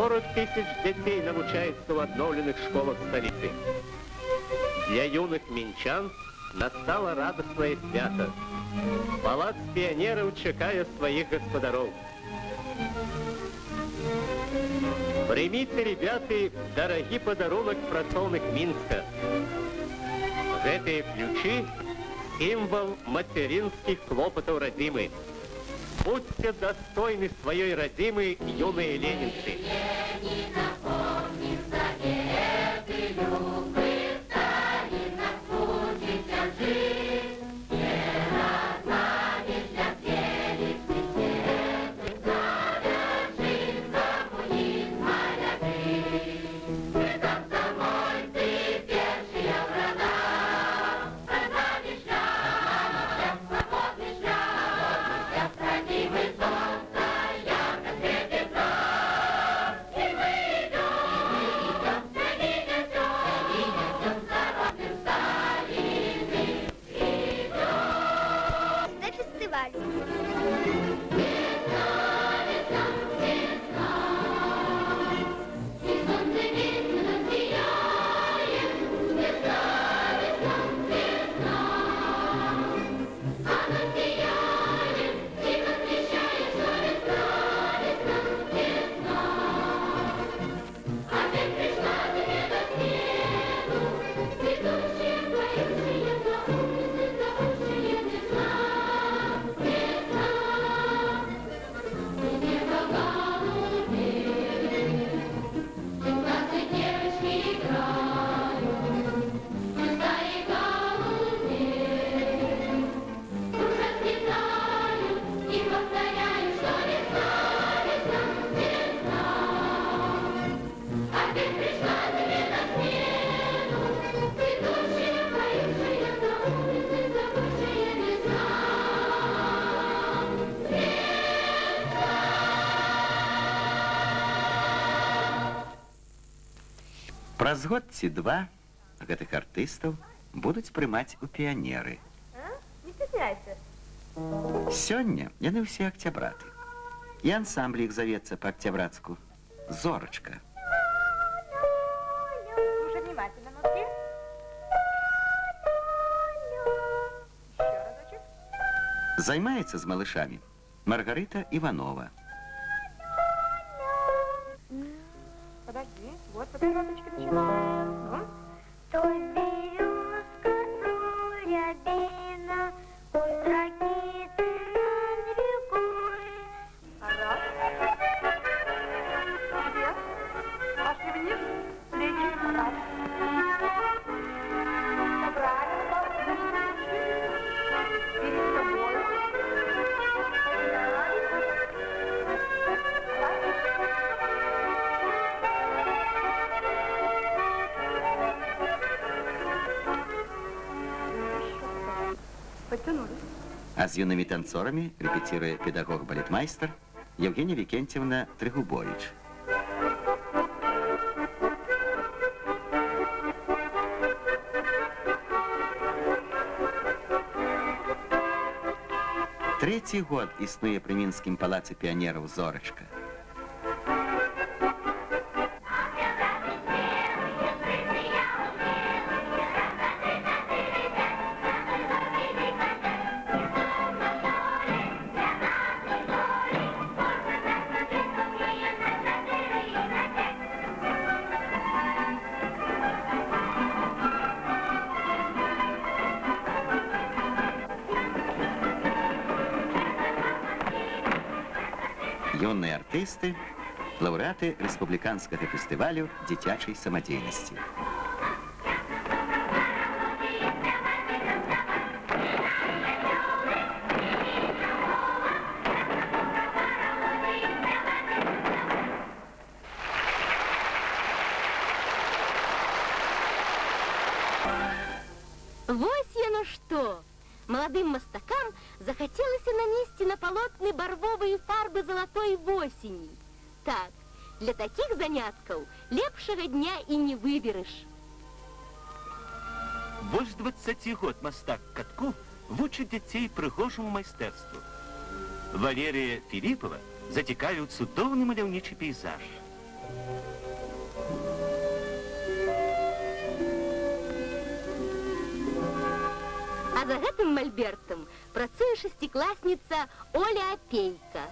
40 тысяч детей навучаются в обновленных школах столицы. Для юных минчан настало радостное свято. Палац пионеров чекая своих господаров. Прийміце, ребята, дорогі подарунок працовник Мінська. Гэтыя ключи – символ материнских хлопотов родимы. Будьте достойны своей родимы, юные ленинцы. Ленина Праз год ці два гэтых артыстаў будуць прымаць у піянеры. А? Не стесняйся. Сёння яны ўсе акцябраты. І ансамбль іх завецца па-акцябрацку. Зорачка. Слушай внимательно, нотки. Еще разочек. Займаецца з малышамі Маргарыта Іванова. お電話口切します。А з юнымі танцорамі рэпеціруе педагог-балетмайстар Евгения Викентьевна Трыгубович. Трэці год існуе пры мінскім палацы піянераў Зорачка. Юныя артысты, лаўрэаты рэспубліканскага фестывалю дзіцячай самадзейнасці. Вось яно что! Молодым мастакам захотелось нанести на полотны барвовые фарбы золотой осени. Так, для таких занятков лепшего дня и не выберешь. Больш 20 год мастак катку вучыць дзяцей прыгожаму майстэрству. Валерія Філіпова зацікавіў цудоўны маляўнічы пейзаж. А за гэтым мальбертам працуе шестиклассница Оля Апейка.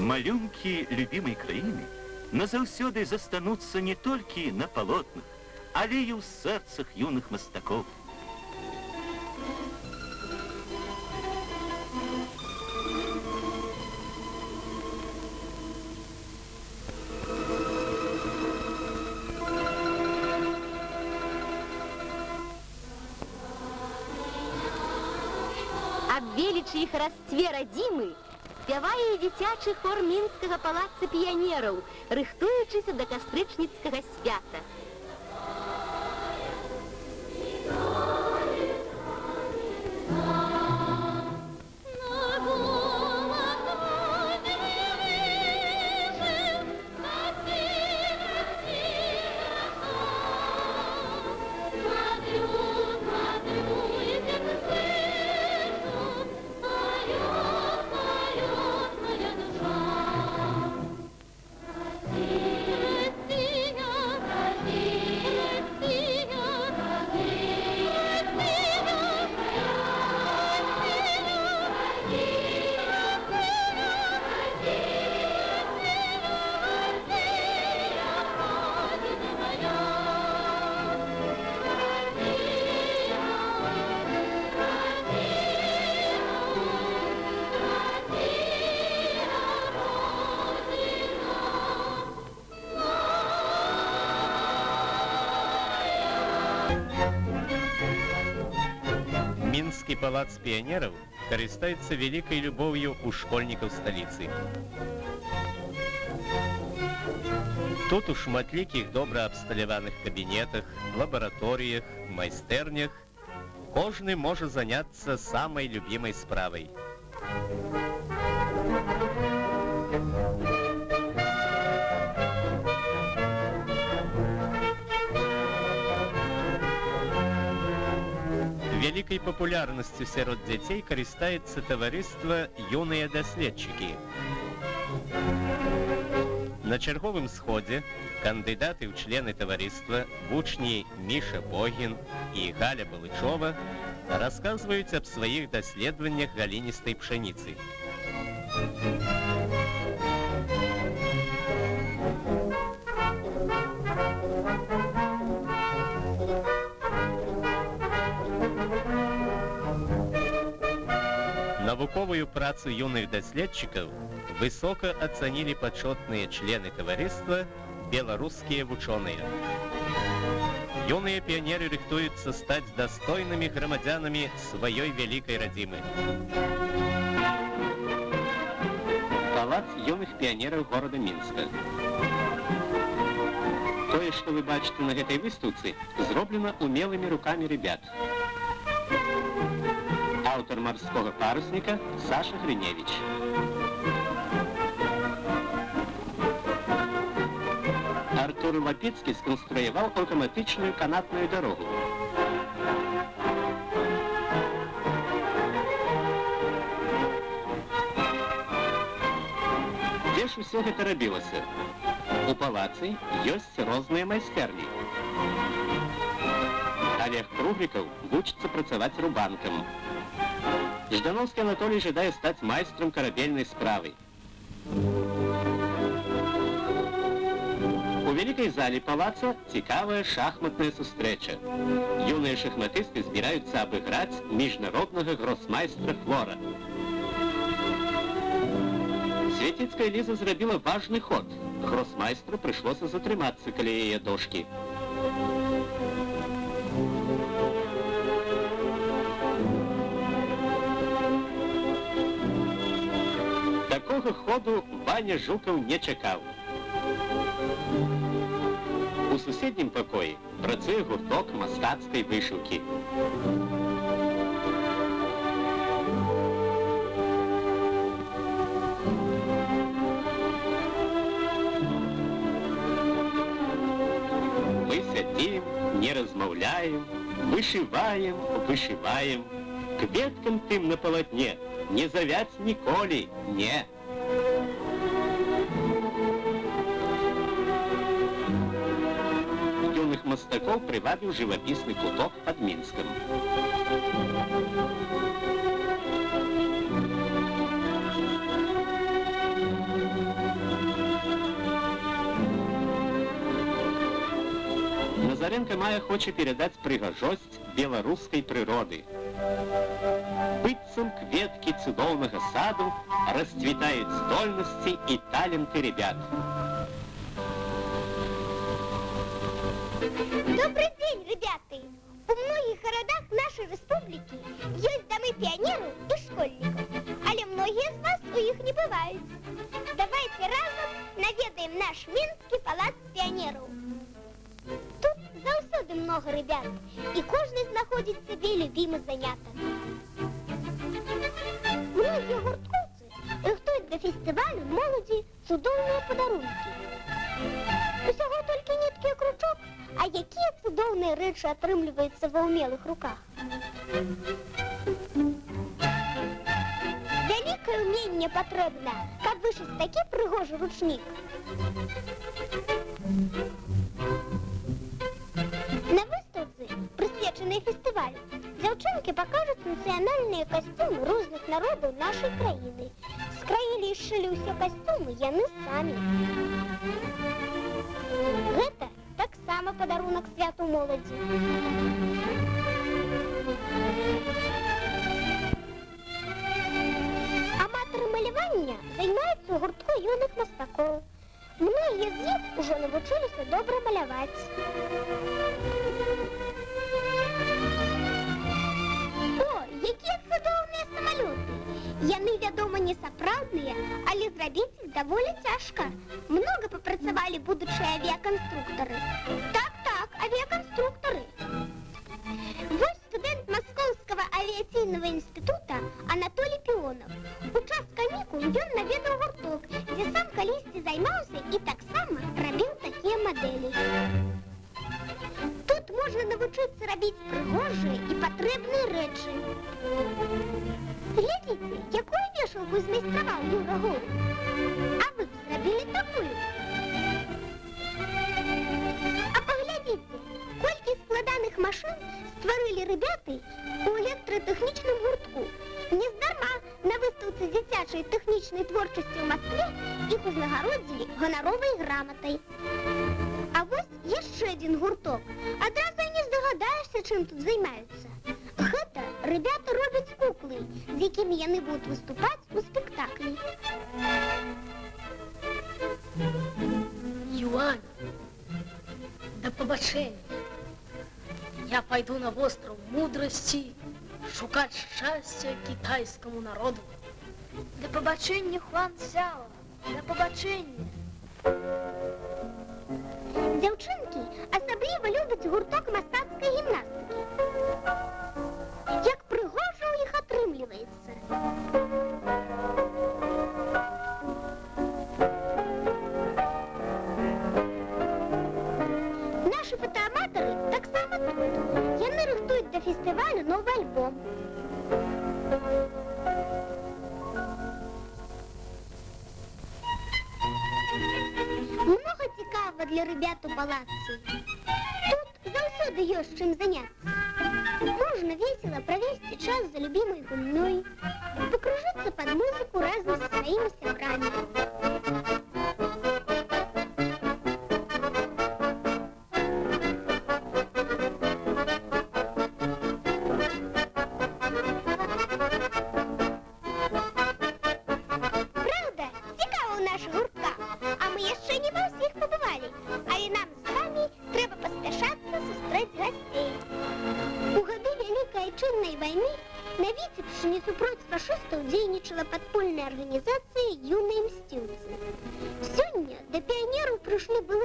Малюнкі любімай краіны назаўсёды застануцца не толькі на палотнах, але і ў сэрцах юных мастакоў. велічы і харастве радзімы спявае і дзіцячы хор мінскага палаца піянераў, рыхтуючыся да кастрычніцкага свята. Мінскі палац піянераў карыстаецца вялікай любоўю ў школьнікаў сталіцы. Тут у шматлікіх добра абсталяваных кабінетах, лабараторыях, майстэрнях кожны можа заняцца самай любімай справай. Вялікай папулярнасцю сярод дзяцей карыстаецца таварыства юныя даследчыкі. На чарговым сходзе кандыдаты ў члены таварыства вучні Міша Богін і Галя Балычова расказваюць аб сваіх даследаваннях галіністай пшаніцы. Навуковую працу юных даследчыкаў высока ацанілі пачотныя члены таварыства беларускія вучоныя. Юныя піянеры рыхтуюцца стаць дастойнымі грамадзянамі сваёй вялікай радзімы. Палац юных піянераў горада Мінска. Тое, што вы бачыце на гэтай выстаўцы, зроблена умелымі рукамі ребят. Аўтар марскога парусніка Саша Грыневич. Артур Лапецкі сконструяваў аўтаматычную канатную дарогу. Дзе ж усё гэта рабілася? У палацы ёсць розныя майстэрні. Олег Круглікаў вучыцца працаваць рубанкам. Ждановскі Анатолій жадае стаць майстрам карабельнай справы. У вялікай зале палаца цікавая шахматная сустрэча. Юныя шахматысты збіраюцца абыграць міжнароднага гросмайстра Флора. Свяціцкая Ліза зрабіла важны ход. Гросмайстру прыйшлося затрымацца каля яе дошкі. Такога ходу Ваня Жукаў не чакаў. У суседнім пакоі працуе гурток мастацкай вышыўкі. Мы сядзім, не размаўляем, вышываем, вышываем. Кветкам тым на палатне не завяць ніколі, не. Юных мастакоў прывабіў жывапісны куток пад Мінскам. Назаренко мае хоча перадаць прыгажосць беларускай прыроды. Быццам кветкі цудоўнага саду расцвітаюць здольнасці і таленты ребят. Добрый день, ребята! У многих городах нашей республики есть домы пионеров и школьников, але многие из вас у них не бывают. Давайте разом наведаем наш Минский палац пионеров. Тут заўсёды много ребят, и каждый находит себе любимый заняток. Многие гурткоўцы рыхтуюць да фестывалю моладзі цудоўныя падарункі. а якія цудоўныя рэчы атрымліваюцца ва ўмелых руках. Вялікае ўменне патрэбна, каб вышыць такі прыгожы ручнік. На выставцы, прысвечанай фестывалю, дзяўчынкі пакажуць нацыянальныя касцюмы розных народаў нашай краіны. Скраілі і сшылі ўсе касцюмы яны самі. Гэта таксама падарунак святу моладзі. Аматары малявання займаюцца ў гуртку юных мастакоў. Многія з іх ужо навучыліся добра маляваць. Яны, вядома, не сапраўдныя, але зрабіць іх даволі цяжка. Много папрацавалі будучыя авіяканструктары. Так, так, авиаконструкторы. Вот студент Московского авиационного института 9 у електротехнічному гуртку. Нездарма на виставці дитячої технічної творчості в Москві їх узнагородили гоноровою грамотою. А ось є ще один гурток. Одразу і не здогадаєшся, чим тут займаються. Гэта ребята роблять куклы, з якими яны будуть виступати у спектаклі. Юань, до побачення. Я пойду на остров мудрости шукать счастья китайскому народу. Да побачення, Хуан Сяо. Да побачення. Дзяўчынкі асабліва любяць гурток мастацкай гімнастыкі. новы альбом. Много цікавого для ребят у палаці. Тут заўсёды ёсць чым заняться. Можно весело провести час за любимой гульней, покружиться под музыку разом со своими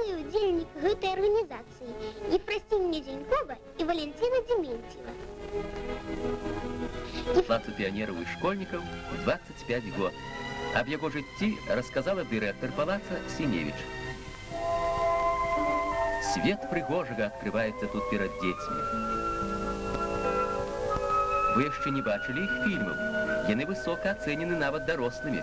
пришли былые удельники этой организации Ефросинья Зенькова и Валентина Дементьева. Палацу піонераў і школьнікаў 25 год. Аб яго жыцці расказала дырэктар палаца Сіневіч. Свет прыгожага адкрываецца тут перад дзецьмі. Вы яшчэ не бачылі іх фільмаў. Яны высока ацэнены нават дарослымі.